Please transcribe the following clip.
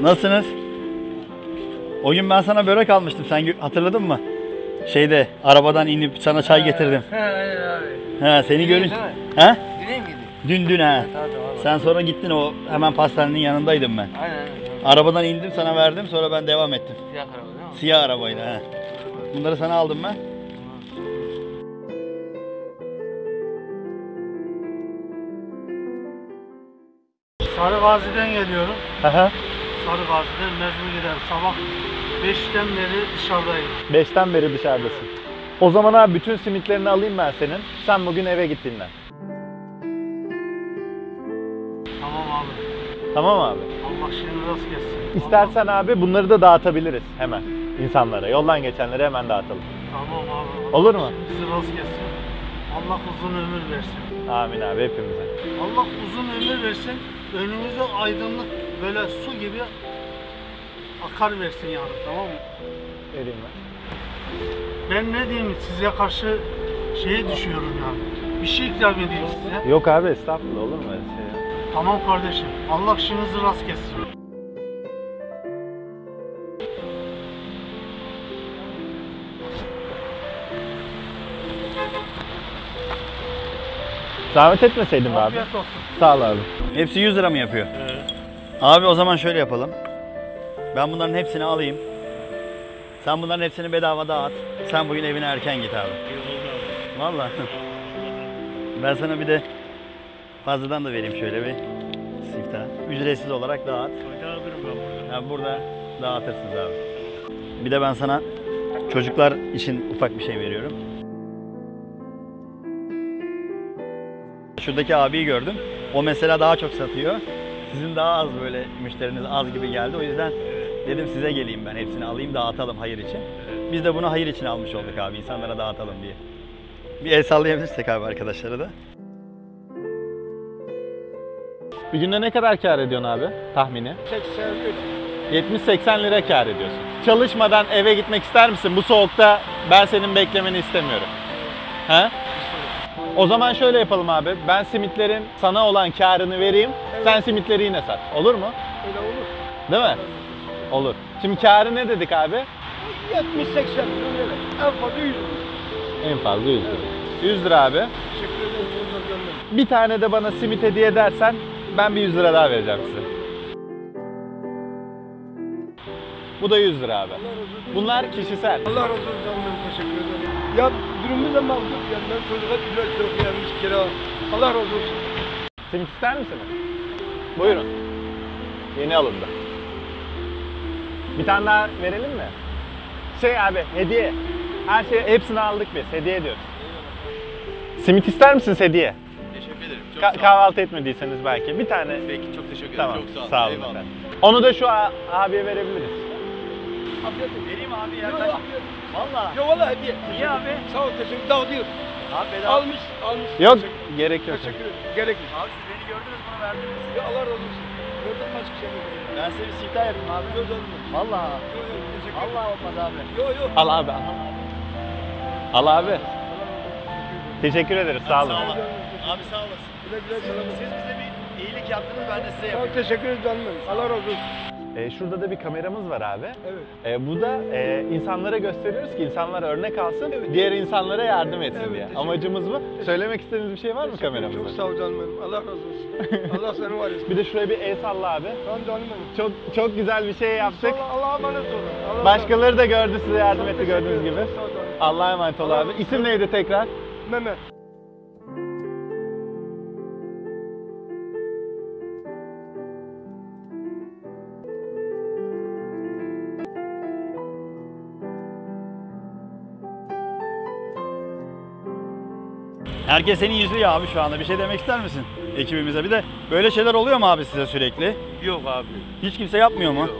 Nasılsınız? O gün ben sana börek almıştım. Sen hatırladın mı? Şeyde arabadan inip sana çay getirdim. He aynen abi. Ha seni görün. Ha? Diney miydi? Dün dün tamam. Sen sonra gittin o hemen pastanenin yanındaydım ben. Aynen aynen. Arabadan indim sana verdim sonra ben devam ettim. Siyah araba değil mi? Siyah arabayla ha. Bunları sana aldım ben. Sarı Gazi'den geliyorum. Aha. Sarı Gazi'den mecbur giderim. Sabah 5'ten beri dışarıdayım. Beşten beri dışarıdasın. O zaman abi bütün simitlerini alayım ben senin. Sen bugün eve git dinlen. Tamam abi. Tamam abi. Allah şimdi rast gelsin. İstersen abi bunları da dağıtabiliriz hemen insanlara. Yoldan geçenlere hemen dağıtalım. Allah- Tamam abi. Olur mu? Allah Bizi rast gelsin. Allah uzun ömür versin. Amin abi hepimize. Allah uzun ömür versin. Önümüze aydınlık böyle su gibi akar versin yani tamam mı? Vereyim ben. Ben ne diyeyim size karşı şeye düşüyorum yani. Bir şey ikram edeyim size. Yok abi estağfurullah olur mu öyle şey ya? Tamam kardeşim. Allah işinizi rast gelsin. Zahmet etmeseydin abi. Afiyet olsun. Sağ ol abi. Hepsi 100 lira mı yapıyor? Abi o zaman şöyle yapalım. Ben bunların hepsini alayım. Sen bunların hepsini bedava dağıt. Sen bugün evine erken git abi. Vallahi. Ben sana bir de fazladan da vereyim şöyle bir siftah. Ücretsiz olarak dağıt. Ha, burada dağıtırsınız abi. Bir de ben sana çocuklar için ufak bir şey veriyorum. Şuradaki abiyi gördüm. O mesela daha çok satıyor. Sizin daha az böyle müşteriniz az gibi geldi. O yüzden dedim size geleyim ben hepsini alayım dağıtalım hayır için. Biz de bunu hayır için almış olduk abi insanlara dağıtalım diye. Bir el sallayabilirsek abi arkadaşlara da. Bir günde ne kadar kar ediyorsun abi tahmini? 70-80 lira kar ediyorsun. Çalışmadan eve gitmek ister misin? Bu soğukta ben senin beklemeni istemiyorum. He? O zaman şöyle yapalım abi. Ben simitlerin sana olan karını vereyim. Sen simitleri yine sat. Olur mu? Öyle olur. Değil mi? Olur. Şimdi karı ne dedik abi? 70-80 öyle. En fazla 100 lira. En fazla 100 lira. 100 lira abi. Bir tane de bana simit hediye edersen ben bir 100 lira daha vereceğim size. Bu da 100 lira abi. Bunlar kişisel. Allah razı olsun canım teşekkür ederim. Ya durumumuz da mağdur yani ben çocuğa ücret yok gelmiş kira. Allah razı olsun. Simit ister misiniz? Buyurun. Yeni alındı. Bir tane daha verelim mi? Şey abi hediye. Her şey hepsini aldık biz. Hediye ediyoruz. Simit ister misiniz hediye? Teşekkür ederim. Çok Ka- sağ olun. kahvaltı etmediyseniz belki. Bir tane. Peki çok teşekkür ederim. Tamam. Çok sağ olun. Sağ olun Eyvallah. efendim. Onu da şu a- abiye verebiliriz. Afiyet olsun. Vereyim abi Yok yok afiyet. Valla. Yok valla hediye. İyi abi. Sağ ol teşekkür Dağıtıyor. Abi Almış almış. Yok Teşekkür- gerek yok. Teşekkür ederim. Gerek yok. Abi siz beni gördünüz bunu verdiniz. Ya Allah razı olsun. Gördün mü açık şey mi? Ben size bir siftah yapayım abi. Gördün mü? Valla. Yok yok teşekkür ederim. Allah olmaz abi. Yok yok. Al abi al. Al abi. Teşekkür ederiz sağ olun. Abi sağ olasın. Güle güle selam. Siz bize bir iyilik yaptınız ben de size Sağ yapayım. teşekkür ederim canım. Allah razı olsun. Ee, şurada da bir kameramız var abi. Evet. Ee, bu da e, insanlara gösteriyoruz ki insanlar örnek alsın, diğer insanlara yardım etsin Evet, diye. Amacımız bu. Söylemek istediğiniz bir şey var mı Çok kameramızda? sağ ol canım benim. Allah razı olsun. Allah seni var etsin. Bir de şuraya bir el salla abi. Tamam canım benim. Çok çok güzel bir şey yaptık. Allah, Allah'a emanet olun. Allah Başkaları da gördü size yardım etti gördüğünüz gibi. Allah'a emanet ol abi. İsim neydi tekrar? Mehmet. Herkes seni izliyor abi şu anda. Bir şey demek ister misin ekibimize? Bir de böyle şeyler oluyor mu abi size sürekli? Yok abi. Hiç kimse yapmıyor mu? Yok.